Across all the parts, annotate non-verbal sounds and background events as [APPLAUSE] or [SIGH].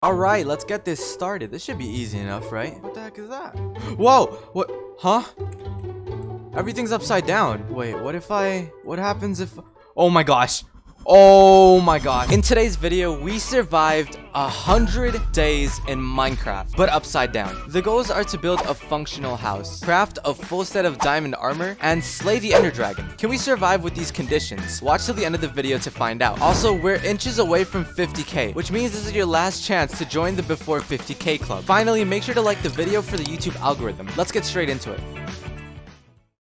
Alright, let's get this started. This should be easy enough, right? What the heck is that? Whoa! What? Huh? Everything's upside down. Wait, what if I... What happens if... Oh my gosh. Oh my god. In today's video, we survived a hundred days in Minecraft, but upside down. The goals are to build a functional house, craft a full set of diamond armor, and slay the ender dragon. Can we survive with these conditions? Watch till the end of the video to find out. Also, we're inches away from 50k, which means this is your last chance to join the before 50k club. Finally, make sure to like the video for the YouTube algorithm. Let's get straight into it.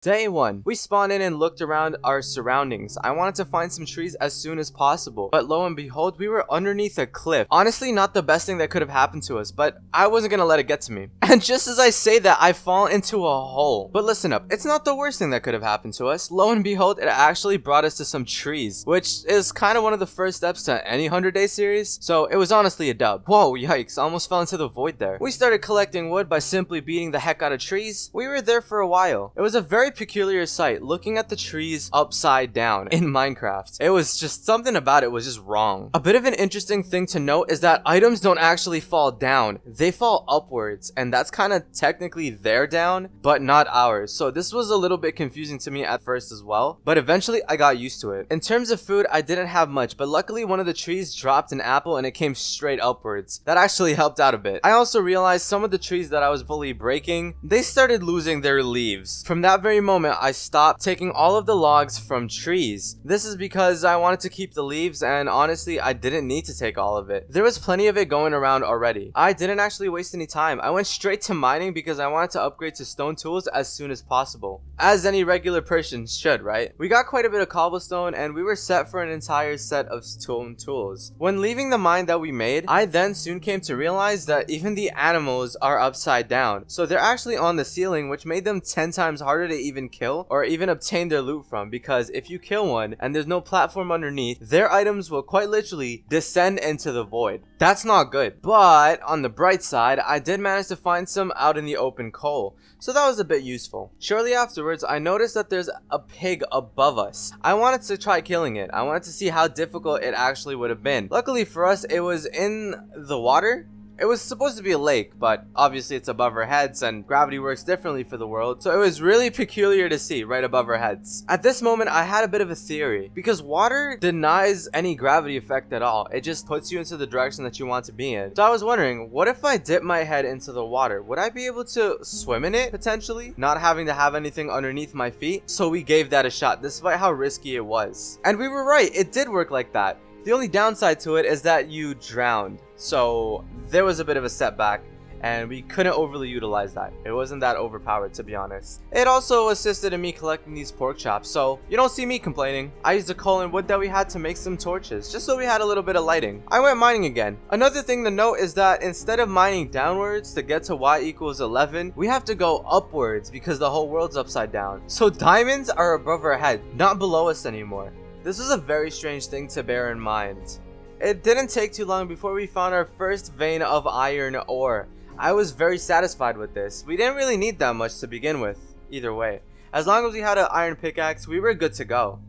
Day 1. We spawned in and looked around our surroundings. I wanted to find some trees as soon as possible, but lo and behold, we were underneath a cliff. Honestly, not the best thing that could have happened to us, but I wasn't gonna let it get to me. [LAUGHS] And just as I say that, I fall into a hole. But listen up, it's not the worst thing that could have happened to us. Lo and behold, it actually brought us to some trees, which is kind of one of the first steps to any 100 day series, so it was honestly a dub. Whoa, yikes, almost fell into the void there. We started collecting wood by simply beating the heck out of trees. We were there for a while. It was a very peculiar sight looking at the trees upside down in Minecraft. It was just something about it was just wrong. A bit of an interesting thing to note is that items don't actually fall down. They fall upwards and that's kind of technically their down, but not ours. So this was a little bit confusing to me at first as well, but eventually I got used to it. In terms of food, I didn't have much, but luckily one of the trees dropped an apple and it came straight upwards. That actually helped out a bit. I also realized some of the trees that I was fully breaking, they started losing their leaves. From that very moment, I stopped taking all of the logs from trees. This is because I wanted to keep the leaves and honestly, I didn't need to take all of it. There was plenty of it going around already. I didn't actually waste any time. I went straight to mining because I wanted to upgrade to stone tools as soon as possible. As any regular person should, right? We got quite a bit of cobblestone and we were set for an entire set of stone tools. When leaving the mine that we made, I then soon came to realize that even the animals are upside down. So they're actually on the ceiling which made them 10 times harder to even kill or even obtain their loot from because if you kill one and there's no platform underneath, their items will quite literally descend into the void. That's not good. But on the bright side, I did manage to find some out in the open coal. So that was a bit useful. Shortly afterwards, I noticed that there's a pig above us. I wanted to try killing it. I wanted to see how difficult it actually would have been. Luckily for us, it was in the water it was supposed to be a lake, but obviously it's above our heads and gravity works differently for the world, so it was really peculiar to see right above our heads. At this moment, I had a bit of a theory, because water denies any gravity effect at all. It just puts you into the direction that you want to be in. So I was wondering, what if I dip my head into the water? Would I be able to swim in it, potentially? Not having to have anything underneath my feet? So we gave that a shot, despite how risky it was. And we were right, it did work like that. The only downside to it is that you drowned. So there was a bit of a setback and we couldn't overly utilize that. It wasn't that overpowered to be honest. It also assisted in me collecting these pork chops, so you don't see me complaining. I used the coal and wood that we had to make some torches, just so we had a little bit of lighting. I went mining again. Another thing to note is that instead of mining downwards to get to y equals 11, we have to go upwards because the whole world's upside down. So diamonds are above our head, not below us anymore. This was a very strange thing to bear in mind. It didn't take too long before we found our first vein of iron ore. I was very satisfied with this. We didn't really need that much to begin with, either way. As long as we had an iron pickaxe, we were good to go.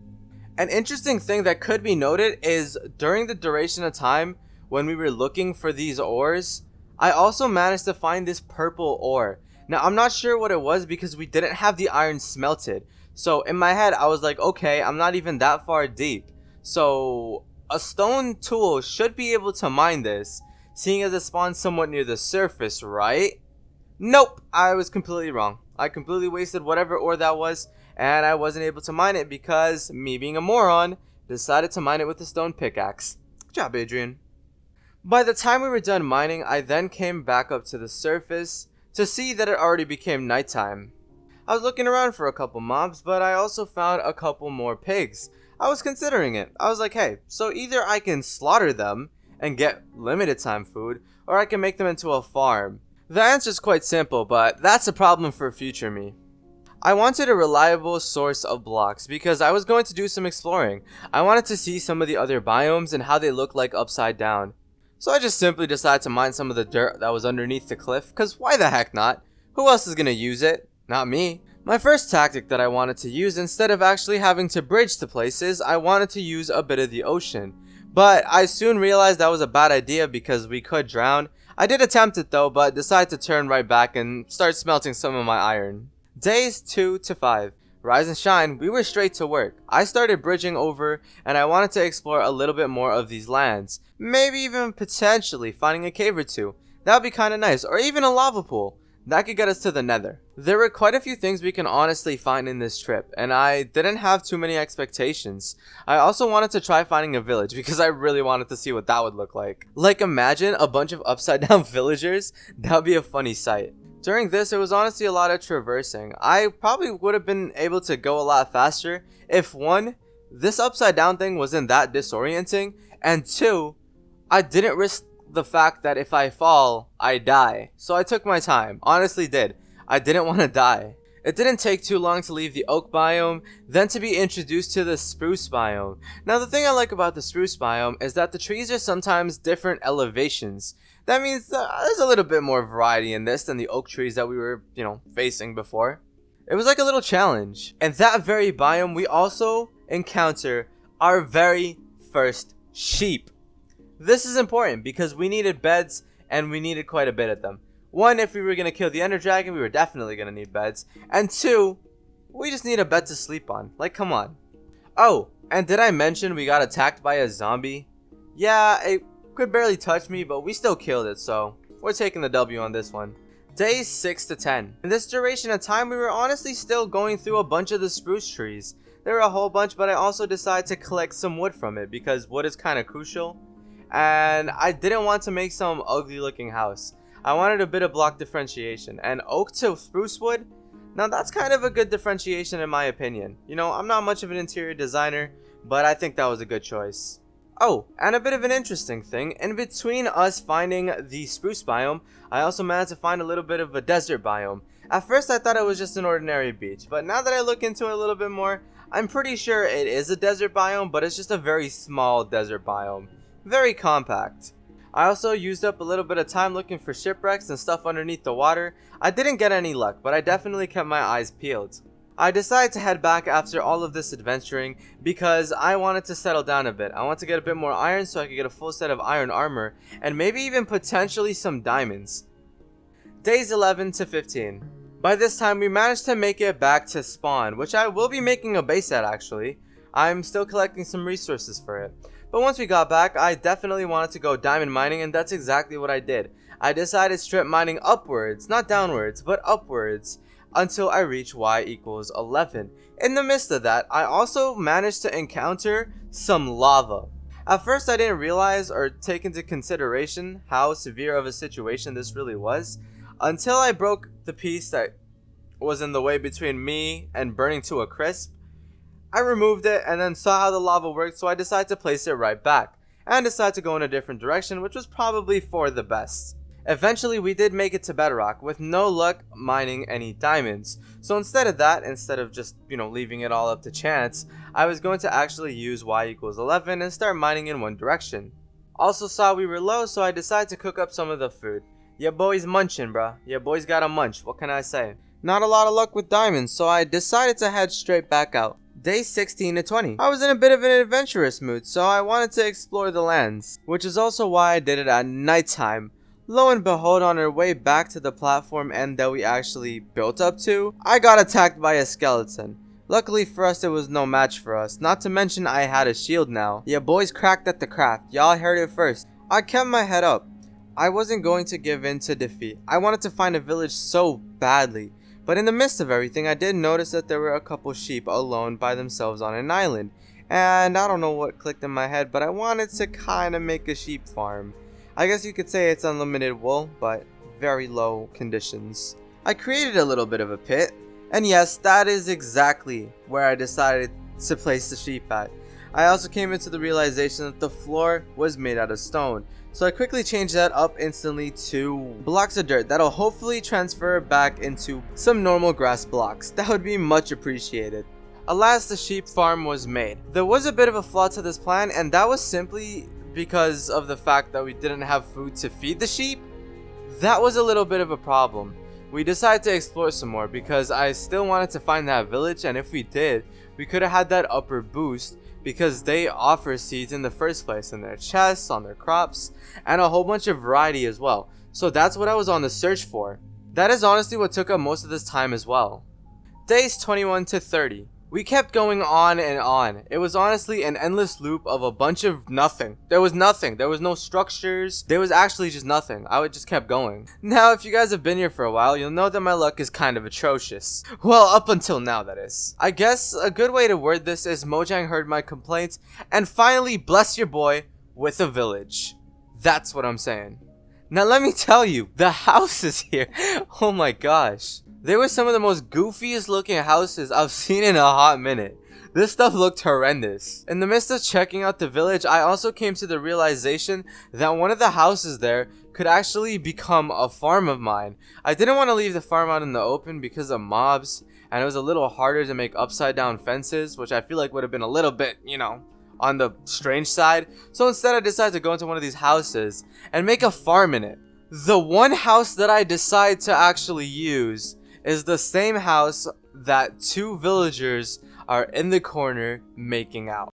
An interesting thing that could be noted is during the duration of time when we were looking for these ores, I also managed to find this purple ore. Now, I'm not sure what it was because we didn't have the iron smelted. So in my head, I was like, okay, I'm not even that far deep. So a stone tool should be able to mine this, seeing as it spawns somewhat near the surface, right? Nope, I was completely wrong. I completely wasted whatever ore that was, and I wasn't able to mine it because, me being a moron, decided to mine it with a stone pickaxe. Good job, Adrian. By the time we were done mining, I then came back up to the surface to see that it already became nighttime. I was looking around for a couple mobs, but I also found a couple more pigs, I was considering it. I was like, hey, so either I can slaughter them and get limited time food, or I can make them into a farm. The answer is quite simple, but that's a problem for future me. I wanted a reliable source of blocks because I was going to do some exploring. I wanted to see some of the other biomes and how they look like upside down. So I just simply decided to mine some of the dirt that was underneath the cliff, because why the heck not? Who else is going to use it? Not me. My first tactic that I wanted to use instead of actually having to bridge to places, I wanted to use a bit of the ocean. But I soon realized that was a bad idea because we could drown. I did attempt it though, but decided to turn right back and start smelting some of my iron. Days 2 to 5. Rise and shine, we were straight to work. I started bridging over and I wanted to explore a little bit more of these lands. Maybe even potentially finding a cave or two. That would be kinda nice, or even a lava pool. That could get us to the nether. There were quite a few things we can honestly find in this trip, and I didn't have too many expectations. I also wanted to try finding a village because I really wanted to see what that would look like. Like imagine a bunch of upside down [LAUGHS] villagers, that would be a funny sight. During this, it was honestly a lot of traversing. I probably would have been able to go a lot faster if one, this upside down thing wasn't that disorienting, and two, I didn't risk the fact that if I fall, I die. So I took my time, honestly did. I didn't want to die. It didn't take too long to leave the oak biome, then to be introduced to the spruce biome. Now the thing I like about the spruce biome is that the trees are sometimes different elevations. That means uh, there's a little bit more variety in this than the oak trees that we were, you know, facing before. It was like a little challenge. And that very biome, we also encounter our very first sheep. This is important because we needed beds and we needed quite a bit of them. One, if we were going to kill the Ender Dragon, we were definitely going to need beds. And two, we just need a bed to sleep on. Like, come on. Oh, and did I mention we got attacked by a zombie? Yeah, it could barely touch me, but we still killed it, so we're taking the W on this one. Days 6 to 10. In this duration of time, we were honestly still going through a bunch of the spruce trees. There were a whole bunch, but I also decided to collect some wood from it because wood is kind of crucial. And I didn't want to make some ugly looking house. I wanted a bit of block differentiation. And oak to spruce wood, now that's kind of a good differentiation in my opinion. You know, I'm not much of an interior designer, but I think that was a good choice. Oh, and a bit of an interesting thing, in between us finding the spruce biome, I also managed to find a little bit of a desert biome. At first I thought it was just an ordinary beach, but now that I look into it a little bit more, I'm pretty sure it is a desert biome, but it's just a very small desert biome. Very compact. I also used up a little bit of time looking for shipwrecks and stuff underneath the water. I didn't get any luck, but I definitely kept my eyes peeled. I decided to head back after all of this adventuring because I wanted to settle down a bit. I want to get a bit more iron so I could get a full set of iron armor and maybe even potentially some diamonds. Days 11 to 15. By this time we managed to make it back to spawn, which I will be making a base at actually. I'm still collecting some resources for it. But once we got back, I definitely wanted to go diamond mining and that's exactly what I did. I decided strip mining upwards, not downwards, but upwards until I reach y equals 11. In the midst of that, I also managed to encounter some lava. At first I didn't realize or take into consideration how severe of a situation this really was until I broke the piece that was in the way between me and burning to a crisp. I removed it and then saw how the lava worked so I decided to place it right back and decided to go in a different direction which was probably for the best. Eventually we did make it to bedrock with no luck mining any diamonds. So instead of that, instead of just, you know, leaving it all up to chance, I was going to actually use y equals 11 and start mining in one direction. Also saw we were low so I decided to cook up some of the food. Yeah boy's munching bruh, yeah boy's got a munch, what can I say? Not a lot of luck with diamonds so I decided to head straight back out. Day 16 to 20. I was in a bit of an adventurous mood so I wanted to explore the lands, which is also why I did it at nighttime Lo and behold, on our way back to the platform end that we actually built up to, I got attacked by a skeleton. Luckily for us, it was no match for us. Not to mention I had a shield now. Yeah, boys cracked at the craft. Y'all heard it first. I kept my head up. I wasn't going to give in to defeat. I wanted to find a village so badly. But in the midst of everything, I did notice that there were a couple sheep alone by themselves on an island. And I don't know what clicked in my head, but I wanted to kind of make a sheep farm. I guess you could say it's unlimited wool, but very low conditions. I created a little bit of a pit, and yes, that is exactly where I decided to place the sheep at. I also came into the realization that the floor was made out of stone, so I quickly changed that up instantly to blocks of dirt that'll hopefully transfer back into some normal grass blocks. That would be much appreciated. Alas, the sheep farm was made. There was a bit of a flaw to this plan, and that was simply because of the fact that we didn't have food to feed the sheep, that was a little bit of a problem. We decided to explore some more because I still wanted to find that village and if we did, we could have had that upper boost because they offer seeds in the first place in their chests, on their crops, and a whole bunch of variety as well. So that's what I was on the search for. That is honestly what took up most of this time as well. Days 21 to 30. We kept going on and on. It was honestly an endless loop of a bunch of nothing. There was nothing. There was no structures. There was actually just nothing. I would just kept going. Now, if you guys have been here for a while, you'll know that my luck is kind of atrocious. [LAUGHS] Well, up until now, that is. I guess a good way to word this is Mojang heard my complaints and finally blessed your boy with a village. That's what I'm saying. Now let me tell you, the [LAUGHS] house is here, oh my gosh. They were some of the most goofiest looking houses I've [LAUGHS] seen in a hot minute. This stuff looked horrendous. In the midst of checking out the village, I also came to the realization that one of the houses there could actually become a farm of mine. I didn't want to leave the farm out in the open because of mobs, and it was a little harder to make upside down fences, which I feel like would have been a little bit, you know, on the strange side. So instead I decided to go into one of these houses and make a farm in it. The one house that I decide to actually use is the same house that two villagers are in the corner making out.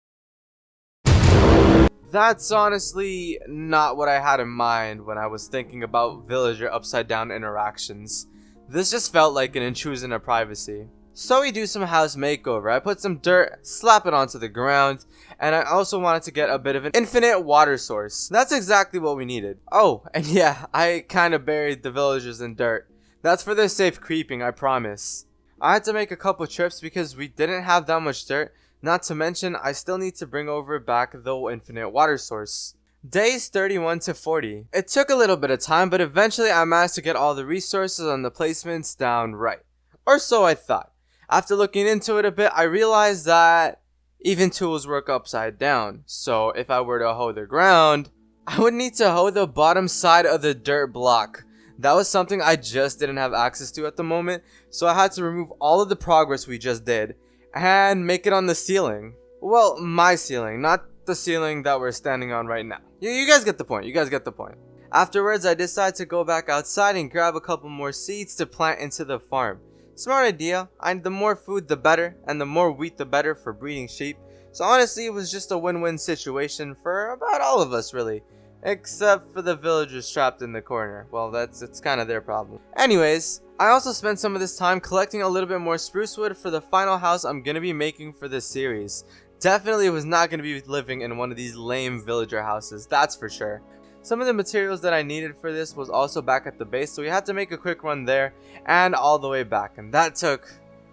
That's honestly not what I had in mind when I was thinking about villager upside down interactions. This just felt like an intrusion of privacy. So we do some house makeover. I put some dirt, slap it onto the ground, and I also wanted to get a bit of an infinite water source. That's exactly what we needed. Oh, and yeah, I kind of buried the villagers in dirt. That's for their safe creeping, I promise. I had to make a couple trips because we didn't have that much dirt, not to mention I still need to bring over back the infinite water source. Days 31 to 40. It took a little bit of time, but eventually I managed to get all the resources and the placements down right. Or so I thought. After looking into it a bit, I realized that even tools work upside down. So if I were to hoe the ground, I would need to hoe the bottom side of the dirt block. That was something I just didn't have access to at the moment, so I had to remove all of the progress we just did and make it on the ceiling. Well, my ceiling, not the ceiling that we're standing on right now. You, you guys get the point, you guys get the point. Afterwards, I decided to go back outside and grab a couple more seeds to plant into the farm. Smart idea, and the more food the better, and the more wheat the better for breeding sheep. So honestly, it was just a win-win situation for about all of us really. Except for the villagers trapped in the corner. Well, that's it's kind of their problem. Anyways, I also spent some of this time collecting a little bit more spruce wood for the final house I'm going to be making for this series. Definitely was not going to be living in one of these lame villager houses, that's for sure. Some of the materials that I needed for this was also back at the base, so we had to make a quick run there and all the way back, and that took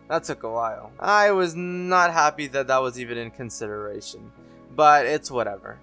that took a while. I was not happy that that was even in consideration, but it's whatever.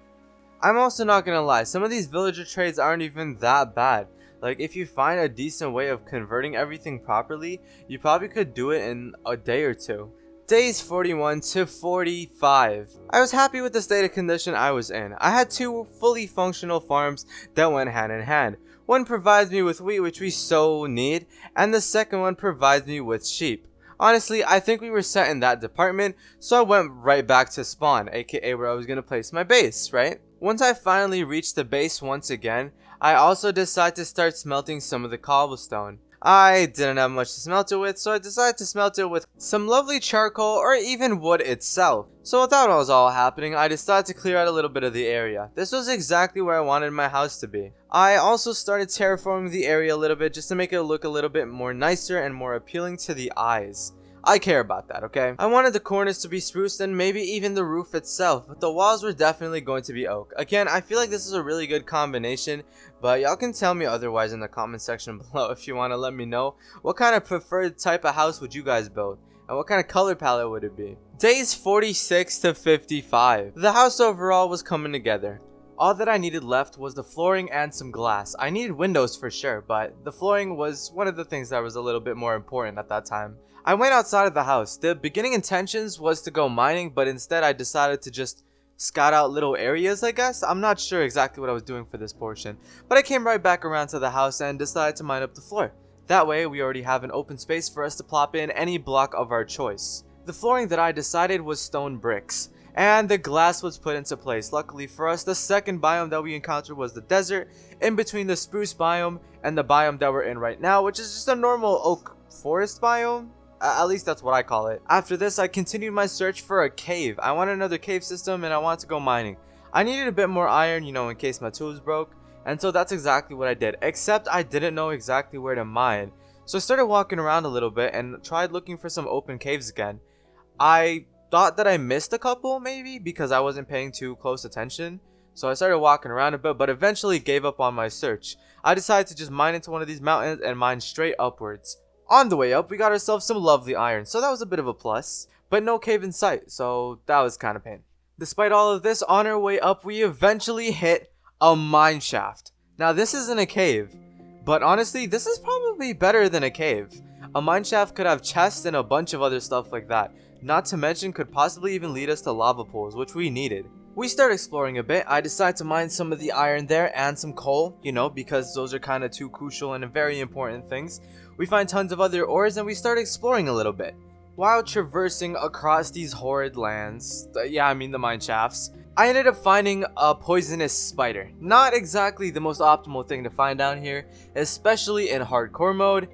I'm also not gonna lie, some of these villager trades aren't even that bad. Like, if you find a decent way of converting everything properly, you probably could do it in a day or two. Days 41 to 45. I was happy with the state of condition I was in. I had two fully functional farms that went hand in hand. One provides me with wheat which we so need, and the second one provides me with sheep. Honestly, I think we were set in that department, so I went right back to spawn, aka where I was gonna place my base, right? Once I finally reached the base once again, I also decided to start smelting some of the cobblestone. I didn't have much to smelt it with, so I decided to smelt it with some lovely charcoal or even wood itself. So while that was all happening, I decided to clear out a little bit of the area. This was exactly where I wanted my house to be. I also started terraforming the area a little bit just to make it look a little bit more nicer and more appealing to the eyes. I care about that, okay? I wanted the corners to be spruced and maybe even the roof itself, but the walls were definitely going to be oak. Again, I feel like this is a really good combination, but y'all can tell me otherwise in the comment section [LAUGHS] below if you want to let me know what kind of preferred type of house would you guys build and what kind of color palette would it be. Days 46 to 55. The house overall was coming together. All that I needed left was the flooring and some glass. I needed windows for sure, but the flooring was one of the things that was a little bit more important at that time. I went outside of the house. The beginning intentions was to go mining, but instead I decided to just scout out little areas, I guess. I'm not sure exactly what I was doing for this portion, but I came right back around to the house and decided to mine up the floor. That way, we already have an open space for us to plop in any block of our choice. The flooring that I decided was stone bricks, and the glass was put into place. Luckily for us, the second biome that we encountered was the desert, in between the spruce biome and the biome that we're in right now, which is just a normal oak forest biome. At least that's what I call it. After this, I continued my search for a cave. I wanted another cave system and I wanted to go mining. I needed a bit more iron, you know, in case my tools broke. And so that's exactly what I did. Except I didn't know exactly where to mine. So I started walking around a little bit and tried looking for some open caves again. I thought that I missed a couple maybe because I wasn't paying too close attention. So I started walking around a bit but eventually gave up on my search. I decided to just mine into one of these mountains and mine straight upwards. On the way up, we got ourselves some lovely iron, so that was a bit of a plus. But no cave in sight, so that was kind of pain. Despite all of this, on our way up, we eventually hit a mine shaft. Now, this isn't a cave, but honestly, this is probably better than a cave. A mine shaft could have chests and a bunch of other stuff like that. Not to mention could possibly even lead us to lava pools, which we needed. We start exploring a bit. I decide to mine some of the iron there and some coal, you know, because those are kind of two crucial and very important things. We find tons of other ores and we start exploring a little bit. While traversing across these horrid lands, uh, yeah, I mean the mine shafts, I ended up finding a poisonous spider. Not exactly the most optimal thing to find down here, especially in hardcore mode.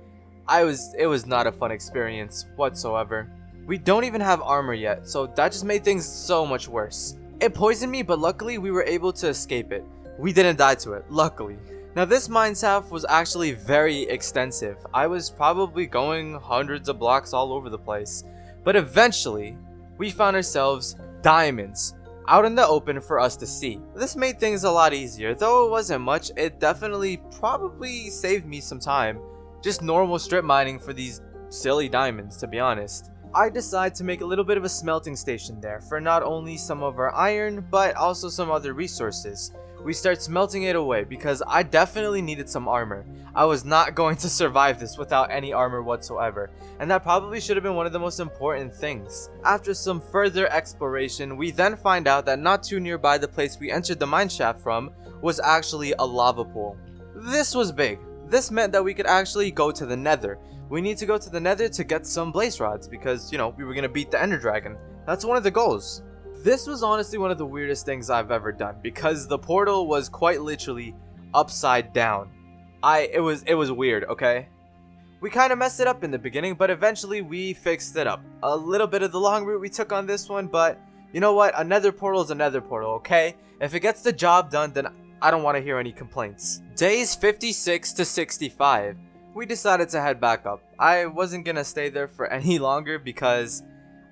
I was, it was not a fun experience whatsoever. We don't even have armor yet, so that just made things so much worse. It poisoned me, but luckily we were able to escape it. We didn't die to it, luckily. [LAUGHS] Now this mine shaft was actually very extensive. I was probably going hundreds of blocks all over the place. But eventually, we found ourselves diamonds out in the open for us to see. This made things a lot easier. Though it wasn't much, it definitely probably saved me some time. Just normal strip mining for these silly diamonds, to be honest. I decide to make a little bit of a smelting station there for not only some of our iron, but also some other resources. We start smelting it away because I definitely needed some armor. I was not going to survive this without any armor whatsoever, and that probably should have been one of the most important things. After some further exploration, we then find out that not too nearby the place we entered the mineshaft from was actually a lava pool. This was big. This meant that we could actually go to the nether, we need to go to the nether to get some blaze rods because, you know, we were going to beat the ender dragon. That's one of the goals. This was honestly one of the weirdest things I've ever done because the portal was quite literally upside down. I it was it was weird, okay? We kind of messed it up in the beginning, but eventually we fixed it up. A little bit of the long route we took on this one, but you know what? A nether portal is another portal, okay? If it gets the job done, then I don't want to hear any complaints. Days 56 to 65 we decided to head back up. I wasn't gonna stay there for [LAUGHS] any longer because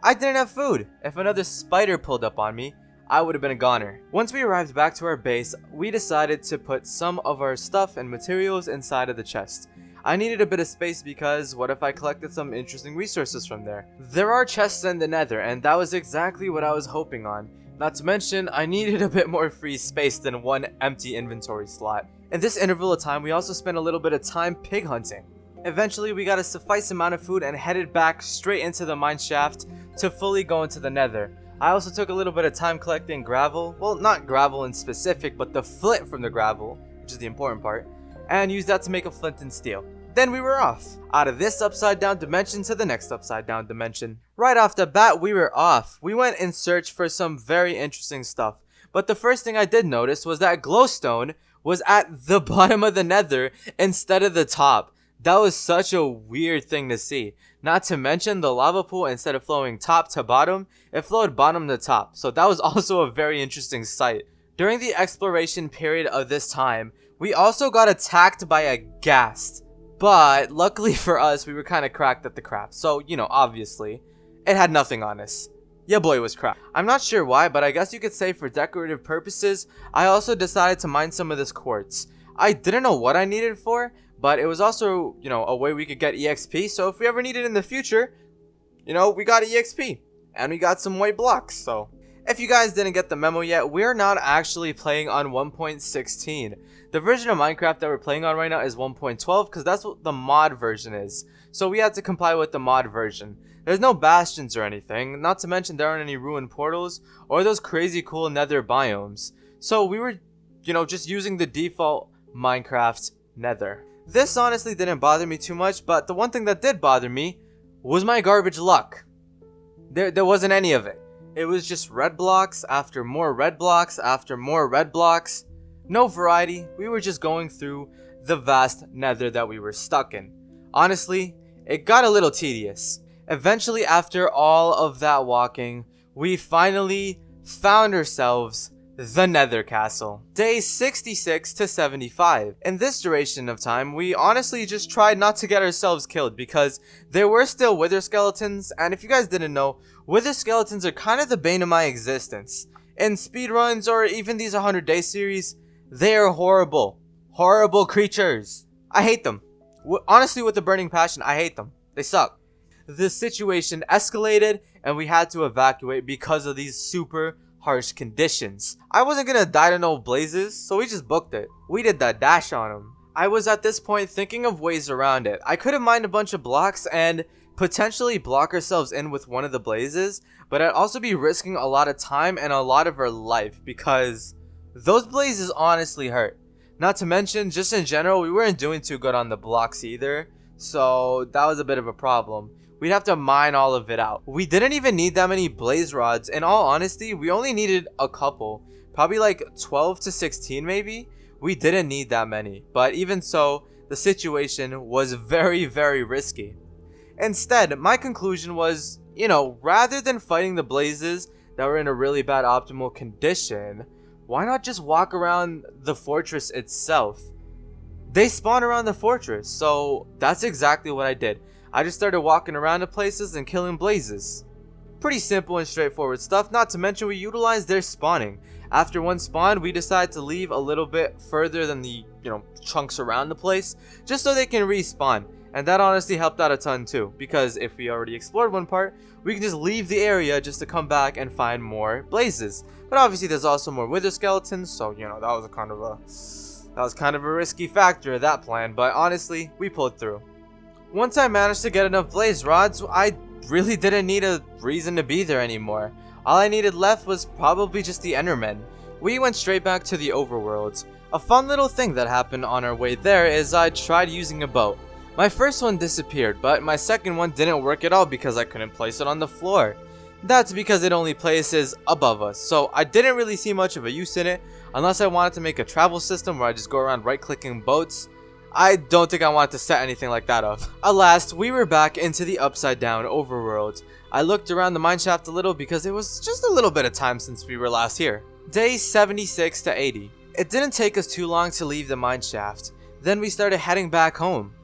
I didn't have food. If another spider pulled up on me, I would have been a goner. Once we arrived back to our base, we decided to put some of our stuff and materials inside of the chest. I needed a bit of space because what if I collected some interesting resources from there? There are chests in the nether and that was exactly what I was hoping on. Not to mention, I needed a bit more free space than one empty inventory slot. In this interval of time, we also spent a little bit of time pig hunting. Eventually, we got a suffice amount of food and headed back straight into the mine shaft to fully go into the nether. I also took a little bit of time collecting gravel, well not gravel in specific, but the flint from the gravel, which is the important part, and used that to make a flint and steel. Then we were off, out of this upside down dimension to the next upside down dimension. Right off the bat, we were off. We went in search for some very interesting stuff. But the first thing I did notice was that glowstone was at the [LAUGHS] bottom of the nether instead of the top. That was such a weird thing to see. Not to mention the lava pool instead of flowing top to bottom, it flowed bottom to top. So that was [LAUGHS] also a very interesting sight. During the exploration period of this time, we also got attacked by a ghast. But luckily [LAUGHS] for us, we were kind of cracked at the craft. So, you know, obviously, it had nothing on us. Yeah, boy was crap. I'm not sure why, but I guess you could say for decorative purposes, I also decided to mine some of this quartz. I didn't know what I needed for, but it was also, you know, a way we could get EXP, so if we ever need it in the future, you know, we got EXP. And we got some white blocks, so... If you guys didn't get the memo yet, we're not actually playing on 1.16. The version of Minecraft that we're playing on right now is 1.12 because that's what the mod version is. So we had to comply with the mod version. There's no bastions or anything, not to mention there aren't any ruined portals or those crazy cool nether biomes. So we were, you know, just using the default Minecraft nether. This honestly didn't bother me too much, but the one thing that did bother me was my garbage luck. There, there wasn't any of it. It was just red blocks after more red blocks after more red blocks. No variety, we were just going through the vast nether that we were stuck in. Honestly, it got a little tedious. Eventually, after all of that walking, we finally found ourselves the Nether Castle. Day 66 to 75. In this duration of time, we honestly just tried not to get ourselves killed because there were still Wither Skeletons, and if you guys didn't know, Wither Skeletons are kind of the bane of my existence. In speedruns or even these 100 day series, they are horrible. Horrible creatures. I hate them. Honestly, with a burning passion, I hate them. They suck. The situation escalated and we had to evacuate because of these super harsh conditions. I wasn't gonna die to no blazes, so we just booked it. We did that dash on them. I was at this point thinking of ways around it. I could have mined a bunch of blocks and potentially block ourselves in with one of the blazes, but I'd also be risking a lot of time and a lot of our life because those blazes honestly hurt. Not to mention, just in general, we weren't doing too good on the blocks either, so that was a bit of a problem we'd have to mine all of it out. We didn't even need that many blaze rods. In all honesty, we only needed a couple. Probably like 12 to 16 maybe. We didn't need that many. But even so, the situation was very, very risky. Instead, my conclusion was, you know, rather than fighting the blazes that were in a really bad optimal condition, why not just walk around the fortress itself? They spawn around the fortress, so that's exactly what I did. I just started walking around to places and killing blazes. Pretty simple and straightforward stuff, not to mention we utilized their spawning. After one spawn, we decided to leave a little bit further than the, you know, chunks around the place, just so they can respawn. And that honestly helped out a ton too, because if we already explored one part, we can just leave the area just to come back and find more blazes. But obviously there's also more wither skeletons, so you know, that was a kind of a that was kind of a risky factor that plan, but honestly, we pulled through. Once I managed to get enough blaze rods, I really didn't need a reason to be there anymore. All I needed left was probably just the Endermen. We went straight back to the overworlds. A fun little thing that happened on our way there is I tried using a boat. My first one disappeared, but my second one didn't work at all because I couldn't place it on the floor. That's because it only places above us, so I didn't really see much of a use in it, unless I wanted to make a travel system where I just go around right clicking boats, I don't think I want to set anything like that up. At last, we were back into the upside down overworld. I looked around the mineshaft a little because it was just a little bit of time since we were last here. Day 76 to 80. It didn't take us too long to leave the mineshaft. Then we started heading back home.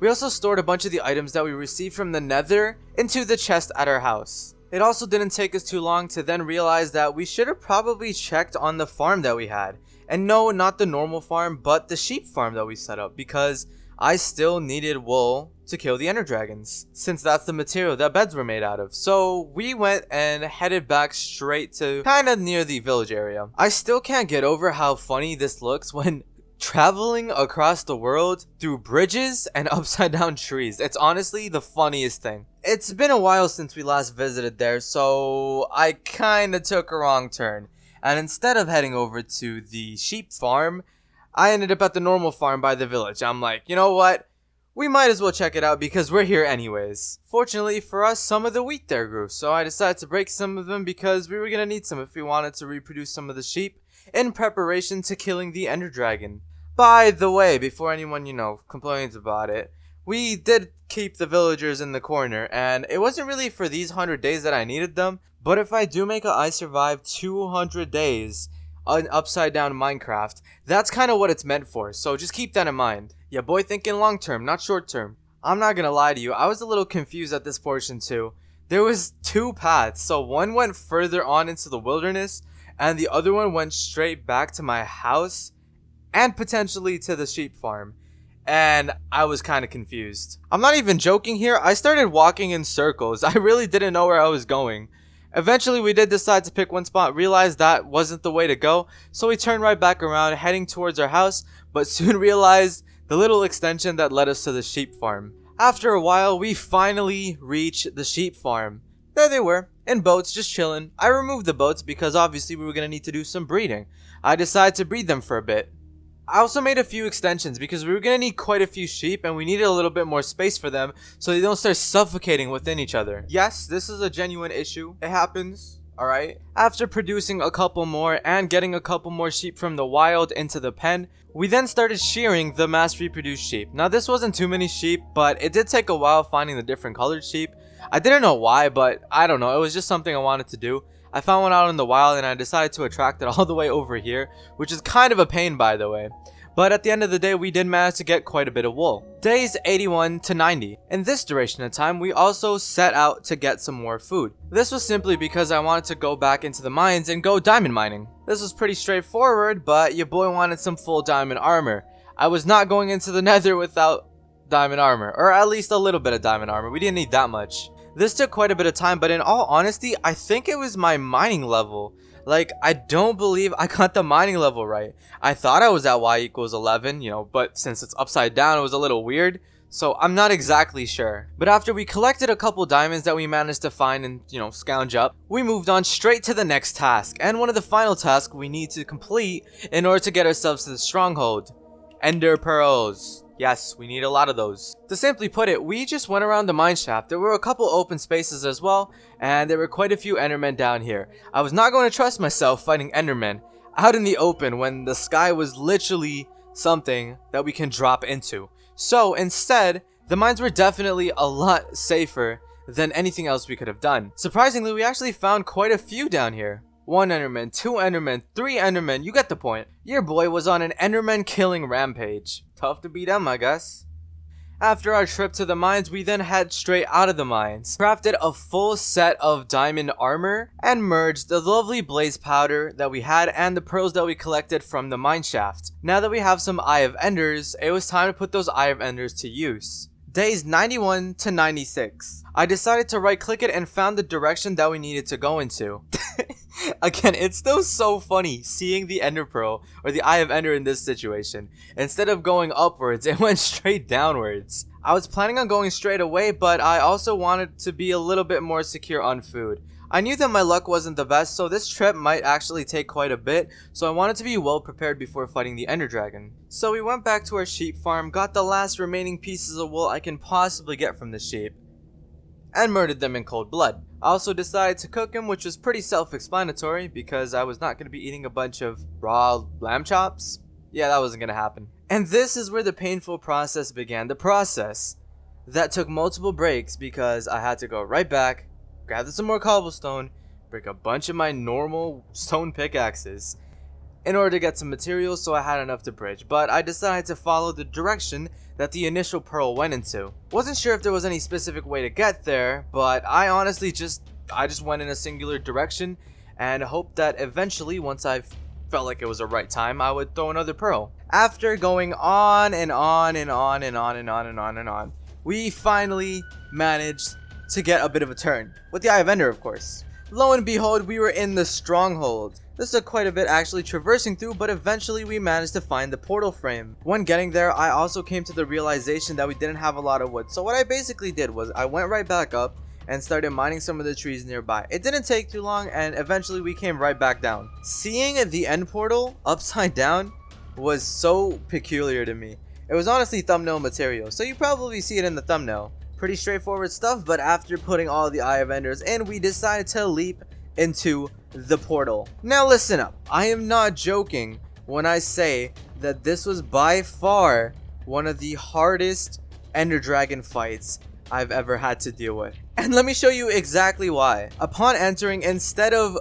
We also stored a bunch of the items that we received from the nether into the chest at our house. It also didn't take us too long to then realize that we should have probably checked on the farm that we had. And no, not the normal farm, but the sheep farm that we set up because I still needed wool to kill the ender dragons since that's the material that beds were made out of. So we went and headed back straight to kind of near the village area. I still can't get over how funny this looks when [LAUGHS] traveling across the world through bridges and [LAUGHS] upside down trees. It's honestly the funniest thing. It's been a while since we last visited there, so I kinda took a wrong turn. And instead of heading over to the sheep farm, I ended up at the normal farm by the village. I'm like, you know what? We might as well check it out because we're here anyways. Fortunately for us, some of the wheat there grew, so I decided to break some of them because we were gonna need some if we wanted to reproduce some of the sheep in preparation to killing the ender dragon. By the way, before anyone, you know, complains about it, we did keep the villagers in the corner, and it wasn't really for these 100 days that I needed them, but if I do make a I survive 200 days on Upside Down Minecraft, that's kind of what it's meant for, so just keep that in mind. Yeah, boy thinking long term, not short term. I'm not gonna lie to you, I was a little confused at this portion too. There was two paths, so one went further on into the wilderness, and the other one went straight back to my house, and potentially to the sheep farm and I was kind of confused. I'm not even joking here, I started walking in circles. [LAUGHS] I really didn't know where I was going. Eventually, we did decide to pick one spot, realized that wasn't the way to go, so we turned right back around, heading towards our house, but soon [LAUGHS] realized the little extension that led us to the sheep farm. After a while, we finally reached the sheep farm. There they were, in boats, just chilling. I removed the boats because obviously we were going to need to do some breeding. I decided to breed them for a bit. I also made a few extensions because we were going to need quite a few sheep and we needed a little bit more space for them so they don't start suffocating within each other. Yes, this is a genuine issue. It happens. Alright. After producing a couple more and getting a couple more sheep from the wild into the pen, we then started shearing the mass reproduced sheep. Now this wasn't too many sheep, but it did take a while finding the different colored sheep. I didn't know why, but I don't know. It was just something I wanted to do. I found one out in the wild and I decided to attract it [LAUGHS] all the way over here, which is kind of a pain by the way. But at the end of the day, we did manage to get quite a bit of wool. Days 81 to 90. In this duration of time, we also set out to get some more food. This was simply because I wanted to go back into the mines and go diamond mining. This was pretty straightforward, but your boy wanted some full diamond armor. I was not going into the [LAUGHS] nether without diamond armor, or at least a little bit of diamond armor. We didn't need that much. This took quite a bit of time, but in all honesty, I think it was my mining level. Like, I don't believe I got the mining level right. I thought I was at y equals 11, you know, but since it's upside down, it was a little weird. So I'm not exactly sure. But after we collected a couple diamonds that we managed to find and, you know, scounge up, we moved on straight to the next task. And one of the final tasks we need to complete in order to get ourselves to the stronghold. Ender Pearls. Yes, we need a lot of those. To simply put it, we just went around the mine shaft. There were a couple open spaces as well, and there were quite a few Endermen down here. I was not going to trust myself fighting Endermen out in the open when the sky was literally something that we can drop into. So instead, the mines were definitely a lot safer than anything else we could have done. Surprisingly, we actually found quite a few down here. One Enderman, two Endermen, three Endermen, you get the point. Your boy was on an Enderman killing rampage. Tough to beat them, I guess. After our trip to the mines, we then head straight out of the mines, crafted a full set of diamond armor, and merged the lovely blaze powder that we had and the pearls that we collected from the mine shaft. Now that we have some Eye of Enders, it was time to put those Eye of Enders to use. Days 91 to 96. I decided to right click it and found the direction that we needed to go into. [LAUGHS] Again, it's still so funny seeing the Ender Pearl or the Eye of Ender in this situation. Instead of going upwards, [LAUGHS] it went straight downwards. I was planning on going straight away, but I also wanted to be a little bit more secure on food. I knew that my luck wasn't the best, so this trip might actually take quite a bit, so I wanted to be well prepared before fighting the Ender Dragon. So we went back to our sheep farm, got the last remaining pieces of wool I can possibly get from the sheep, and murdered them in cold blood. I also decided to cook them, which was pretty self-explanatory because I was not going to be eating a bunch of raw lamb chops. Yeah, that wasn't going to happen. And this is where the painful process began. The process that took multiple breaks because I had to go right back, gather some more cobblestone, break a bunch of my normal stone pickaxes in order to get some materials so I had enough to bridge, but I decided to follow the direction that the initial pearl went into. Wasn't sure if there was any specific way to get there, but I honestly just I just went in a singular direction and hoped that eventually once I felt like it was the right time, I would throw another pearl. After going on and on and on and on and on and on and on, we finally managed to get a bit of a turn. With the Eye of Ender, of course. Lo and behold, we were in the stronghold. This took quite a bit actually traversing through, but eventually we managed to find the portal frame. When getting there, I also came to the realization that we didn't have a lot of wood. So what I basically did was I went right back up and started mining some of the trees nearby. It didn't take too long and eventually we came right back down. Seeing the end portal upside down was so peculiar to me. It was honestly thumbnail material, so you probably see it in the thumbnail. Pretty straightforward stuff, but after putting all the Eye of Enders in, we decided to leap into the portal. Now listen up, I am not joking when I say that this was by far one of the hardest Ender Dragon fights I've ever had to deal with. And let me show you exactly why. Upon entering, instead of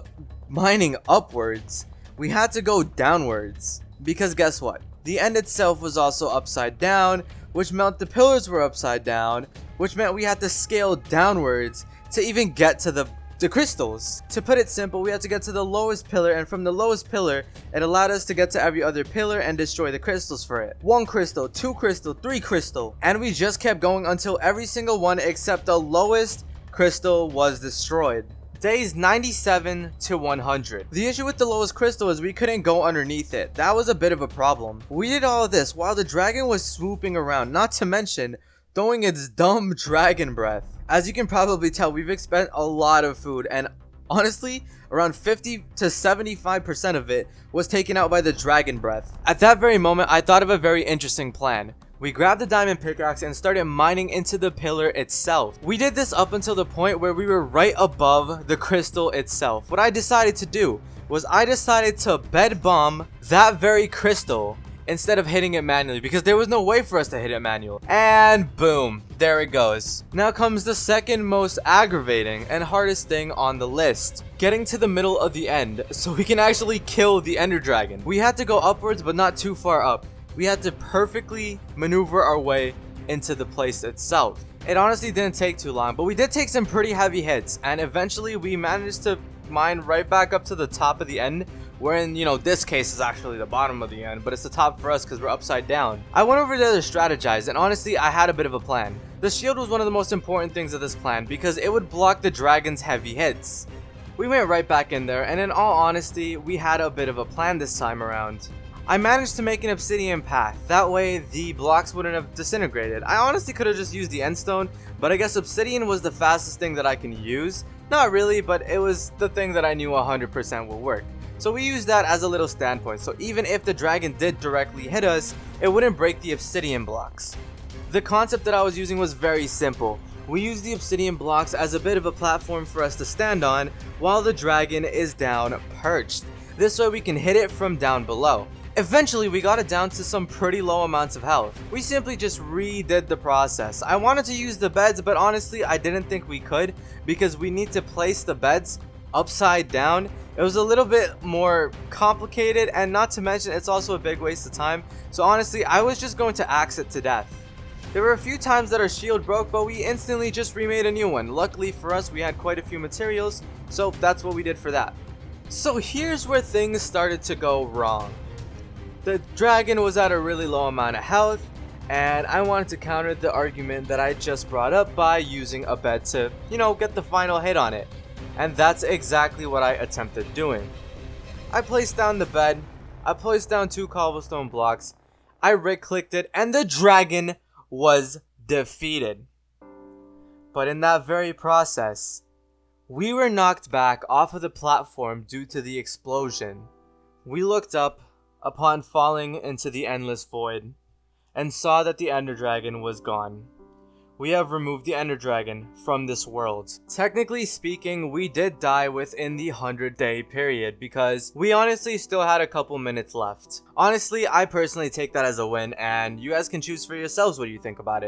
mining upwards, we had to go downwards. Because guess what? The end itself was also upside down, which meant the pillars were upside down, which meant we had to scale downwards to even get to the the crystals. To put it simple, we had to get to the lowest pillar and from the lowest pillar, it allowed us to get to every other pillar and destroy the crystals for it. One crystal, two crystal, three crystal, and we just kept going until every single one except the lowest crystal was destroyed. Days 97 to 100. The issue with the lowest crystal is we couldn't go underneath it. That was a bit of a problem. We did all of this while the dragon was swooping around, not to mention throwing its dumb dragon breath. As you can probably tell, we've spent a lot of food and honestly, around 50 to 75% of it was taken out by the dragon breath. At that very moment, I thought of a very interesting plan. We grabbed the diamond pickaxe and started mining into the pillar itself. We did this up until the point where we were right above the crystal itself. What I decided to do was I decided to bed bomb that very crystal instead of hitting it manually because there was no way for us to hit it manual. And boom, there it goes. Now comes the second most aggravating and hardest thing on the list. Getting to the middle of the end so we can actually kill the ender dragon. We had to go upwards but not too far up. We had to perfectly maneuver our way into the place itself. It honestly didn't take too long, but we did take some pretty heavy hits and eventually we managed to mine right back up to the top of the end where in, you know, this case is actually the bottom of the end, but it's the top for us because we're upside down. I went over there to strategize, and honestly, I had a bit of a plan. The shield was one of the most important things of this plan because it would block the dragon's heavy hits. We went right back in there, and in all honesty, we had a bit of a plan this time around. I managed to make an obsidian path, that way the blocks wouldn't have disintegrated. I honestly could have just used the end stone, but I guess obsidian was the fastest thing that I can use. Not really, but it was the thing that I knew 100% would work. So we use that as a little standpoint, so even if the dragon did directly hit us, it wouldn't break the obsidian blocks. The concept that I was using was very simple. We use the obsidian blocks as a bit of a platform for us to stand on while the dragon is down perched. This way we can hit it from down below. Eventually, we got it down to some pretty low amounts of health. We simply just redid the process. I wanted to use the beds, but honestly, I didn't think we could because we need to place the beds upside down it was a little bit more complicated and not to mention it's also a big waste of time. So honestly, I was just going to axe it to death. There were a few times that our shield broke, but we instantly just remade a new one. Luckily for us, we had quite a few materials, so that's what we did for that. So here's where things started to go wrong. The dragon was at a really low amount of health, and I wanted to counter the argument that I just brought up by using a bed to, you know, get the final hit on it. And that's exactly what I attempted doing. I placed down the bed, I placed down two cobblestone blocks, I right clicked it, and the dragon was defeated. But in that very process, we were knocked back off of the platform due to the explosion. We looked up upon falling into the endless void and saw that the Ender Dragon was gone we have removed the Ender Dragon from this world. Technically speaking, we did die within the 100 day period because we honestly still had a couple minutes left. Honestly, I personally take that as a win and you guys can choose for yourselves what you think about it.